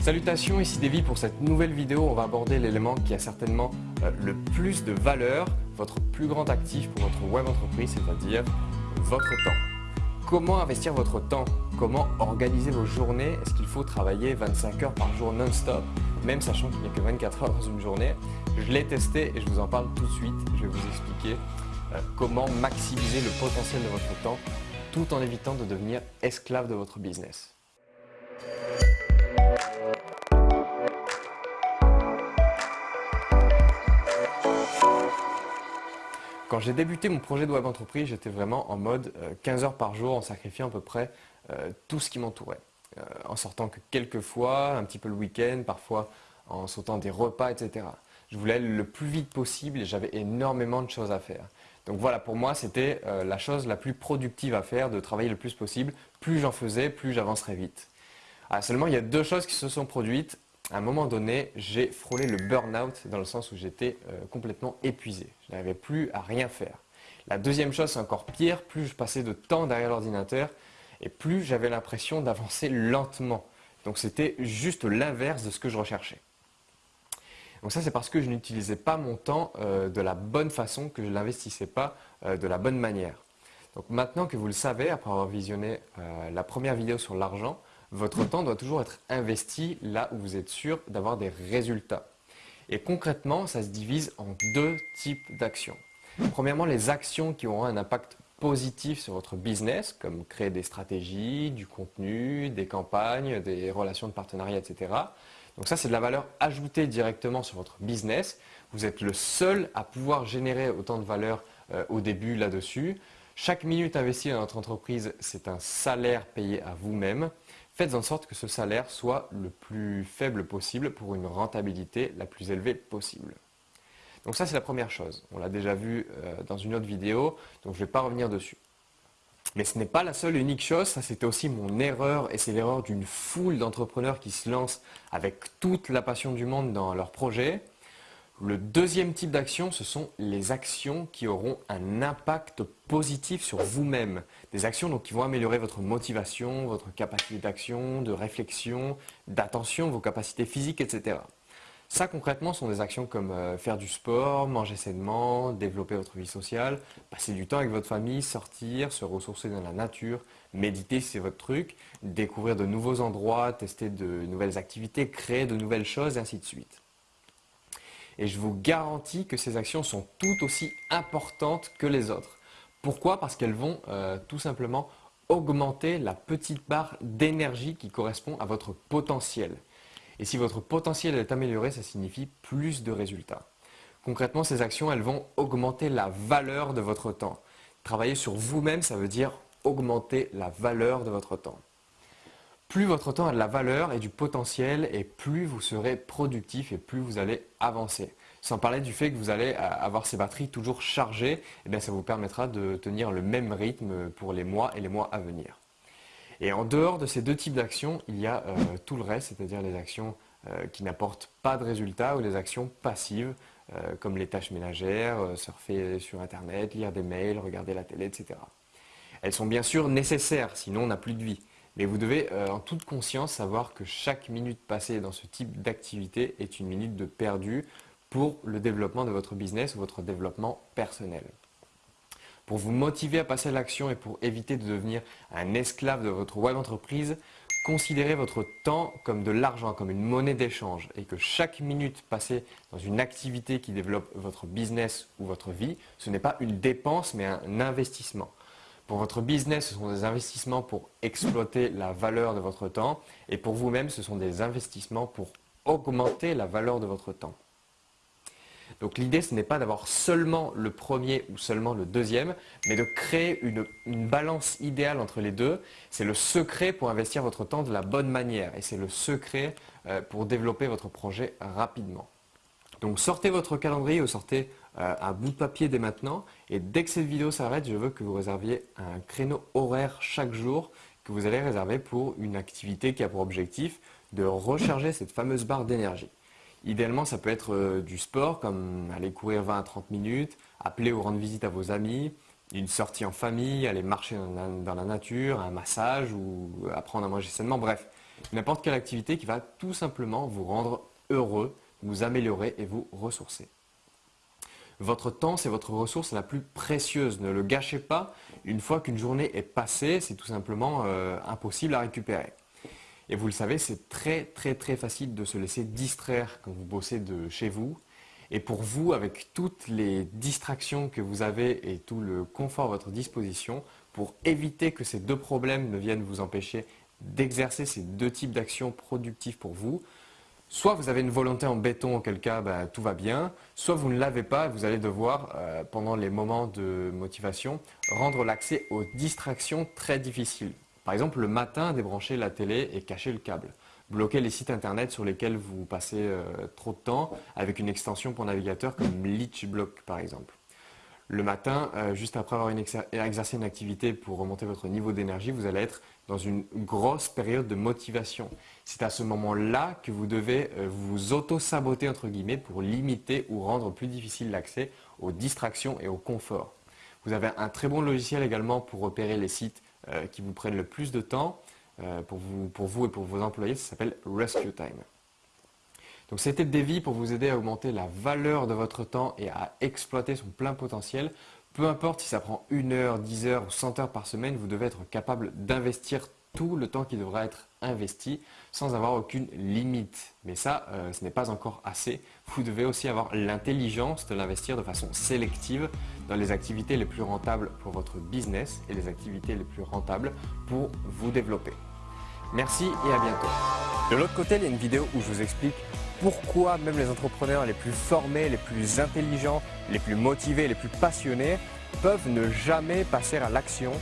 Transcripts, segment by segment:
Salutations, ici Davy. Pour cette nouvelle vidéo, on va aborder l'élément qui a certainement euh, le plus de valeur, votre plus grand actif pour votre web entreprise, c'est-à-dire votre temps. Comment investir votre temps? Comment organiser vos journées? Est-ce qu'il faut travailler 25 heures par jour non-stop, même sachant qu'il n'y a que 24 heures dans une journée? Je l'ai testé et je vous en parle tout de suite. Je vais vous expliquer euh, comment maximiser le potentiel de votre temps tout en évitant de devenir esclave de votre business. Quand j'ai débuté mon projet de web entreprise, j'étais vraiment en mode 15 euh, heures par jour en sacrifiant à peu près euh, tout ce qui m'entourait. Euh, en sortant que quelques fois, un petit peu le week-end, parfois en sautant des repas, etc. Je voulais aller le plus vite possible et j'avais énormément de choses à faire. Donc voilà, pour moi, c'était la chose la plus productive à faire, de travailler le plus possible. Plus j'en faisais, plus j'avancerais vite. Ah, seulement, il y a deux choses qui se sont produites à un moment donné, j'ai frôlé le burn-out dans le sens où j'étais euh, complètement épuisé. Je n'arrivais plus à rien faire. La deuxième chose, c'est encore pire, plus je passais de temps derrière l'ordinateur et plus j'avais l'impression d'avancer lentement. Donc c'était juste l'inverse de ce que je recherchais. Donc ça, c'est parce que je n'utilisais pas mon temps euh, de la bonne façon, que je ne l'investissais pas euh, de la bonne manière. Donc maintenant que vous le savez, après avoir visionné la première vidéo sur l'argent, votre temps doit toujours être investi là où vous êtes sûr d'avoir des résultats. Et concrètement, ça se divise en deux types d'actions. Premièrement, les actions qui auront un impact positif sur votre business, comme créer des stratégies, du contenu, des campagnes, des relations de partenariat, etc. Donc ça, c'est de la valeur ajoutée directement sur votre business. Vous êtes le seul à pouvoir générer autant de valeur euh, au début là-dessus. Chaque minute investie dans votre entreprise, c'est un salaire payé à vous-même. Faites en sorte que ce salaire soit le plus faible possible pour une rentabilité la plus élevée possible. Donc ça, c'est la première chose. On l'a déjà vu euh, dans une autre vidéo, donc je ne vais pas revenir dessus. Mais ce n'est pas la seule et unique chose, ça c'était aussi mon erreur et c'est l'erreur d'une foule d'entrepreneurs qui se lancent avec toute la passion du monde dans leur projet. Le deuxième type d'action, ce sont les actions qui auront un impact positif sur vous-même. Des actions qui vont améliorer votre motivation, votre capacité d'action, de réflexion, d'attention, vos capacités physiques, etc. Ça, concrètement, sont des actions comme euh, faire du sport, manger sainement, développer votre vie sociale, passer du temps avec votre famille, sortir, se ressourcer dans la nature, méditer si c'est votre truc, découvrir de nouveaux endroits, tester de nouvelles activités, créer de nouvelles choses, et ainsi de suite. Et je vous garantis que ces actions sont tout aussi importantes que les autres. Pourquoi? Parce qu'elles vont euh, tout simplement augmenter la petite barre d'énergie qui correspond à votre potentiel. Et si votre potentiel est amélioré, ça signifie plus de résultats. Concrètement, ces actions, elles vont augmenter la valeur de votre temps. Travailler sur vous-même, ça veut dire augmenter la valeur de votre temps. Plus votre temps a de la valeur et du potentiel et plus vous serez productif et plus vous allez avancer. Sans parler du fait que vous allez avoir ces batteries toujours chargées, eh ça vous permettra de tenir le même rythme pour les mois et les mois à venir. Et en dehors de ces deux types d'actions, il y a euh, tout le reste, c'est-à-dire les actions euh, qui n'apportent pas de résultats ou les actions passives, euh, comme les tâches ménagères, surfer sur Internet, lire des mails, regarder la télé, etc. Elles sont bien sûr nécessaires, sinon on n'a plus de vie. Mais vous devez euh, en toute conscience savoir que chaque minute passée dans ce type d'activité est une minute de perdu pour le développement de votre business ou votre développement personnel. Pour vous motiver à passer à l'action et pour éviter de devenir un esclave de votre web entreprise, considérez votre temps comme de l'argent, comme une monnaie d'échange et que chaque minute passée dans une activité qui développe votre business ou votre vie, ce n'est pas une dépense mais un investissement. Pour votre business, ce sont des investissements pour exploiter la valeur de votre temps et pour vous-même, ce sont des investissements pour augmenter la valeur de votre temps. Donc l'idée, ce n'est pas d'avoir seulement le premier ou seulement le deuxième, mais de créer une, balance idéale entre les deux. C'est le secret pour investir votre temps de la bonne manière et c'est le secret euh, pour développer votre projet rapidement. Donc sortez votre calendrier ou sortez un bout de papier dès maintenant et dès que cette vidéo s'arrête, je veux que vous réserviez un créneau horaire chaque jour que vous allez réserver pour une activité qui a pour objectif de recharger cette fameuse barre d'énergie. Idéalement, ça peut être euh, du sport comme aller courir 20 à 30 minutes, appeler ou rendre visite à vos amis, une sortie en famille, aller marcher dans la, nature, un massage ou apprendre à manger sainement, bref. N'importe quelle activité qui va tout simplement vous rendre heureux, vous améliorer et vous ressourcer. Votre temps, c'est votre ressource la plus précieuse. Ne le gâchez pas. Une fois qu'une journée est passée, c'est tout simplement euh, impossible à récupérer. Et vous le savez, c'est très très très facile de se laisser distraire quand vous bossez de chez vous. Et pour vous, avec toutes les distractions que vous avez et tout le confort à votre disposition, pour éviter que ces deux problèmes ne viennent vous empêcher d'exercer ces deux types d'actions productives pour vous, Soit vous avez une volonté en béton, auquel cas bah, tout va bien, soit vous ne l'avez pas et vous allez devoir, euh, pendant les moments de motivation, rendre l'accès aux distractions très difficiles. Par exemple, le matin, débrancher la télé et cacher le câble. Bloquer les sites internet sur lesquels vous passez euh, trop de temps avec une extension pour navigateur comme LeechBlock par exemple. Le matin, euh, juste après avoir exercé une activité pour remonter votre niveau d'énergie, vous allez être dans une grosse période de motivation. C'est à ce moment-là que vous devez euh, vous auto-saboter entre guillemets pour limiter ou rendre plus difficile l'accès aux distractions et au confort. Vous avez un très bon logiciel également pour repérer les sites euh, qui vous prennent le plus de temps pour, vous, pour vous et pour vos employés. Ça s'appelle Rescue Time. Donc c'était Devi pour vous aider à augmenter la valeur de votre temps et à exploiter son plein potentiel. Peu importe si ça prend une heure, 10 heures ou 100 heures par semaine, vous devez être capable d'investir tout le temps qui devra être investi sans avoir aucune limite. Mais ça, euh, ce n'est pas encore assez. Vous devez aussi avoir l'intelligence de l'investir de façon sélective dans les activités les plus rentables pour votre business et les activités les plus rentables pour vous développer. Merci et à bientôt. De l'autre côté, il y a une vidéo où je vous explique pourquoi même les entrepreneurs les plus formés, les plus intelligents, les plus motivés, les plus passionnés peuvent ne jamais passer à l'action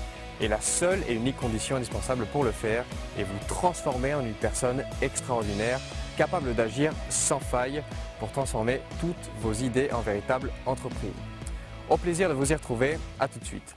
et la seule et unique condition indispensable pour le faire est vous transformer en une personne extraordinaire, capable d'agir sans faille pour transformer toutes vos idées en véritable entreprise. Au plaisir de vous y retrouver, à tout de suite.